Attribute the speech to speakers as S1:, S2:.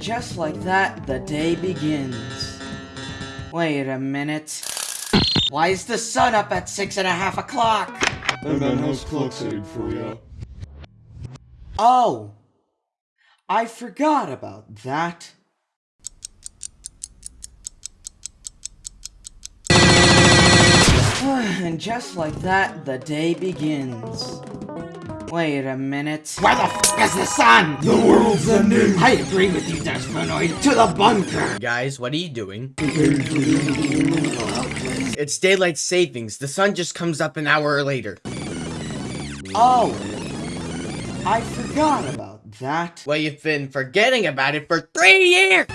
S1: just like that, the day begins. Wait a minute. Why is the sun up at six and a half o'clock?
S2: And then how's clock setting for ya?
S1: Oh! I forgot about that. and just like that, the day begins. Wait a minute. Where the f is the sun?
S2: The world's ending!
S1: I agree with you, Desponoid. To the bunker!
S3: Guys, what are you doing? It's daylight savings. The sun just comes up an hour later.
S1: Oh! I forgot about that.
S3: Well, you've been forgetting about it for three years!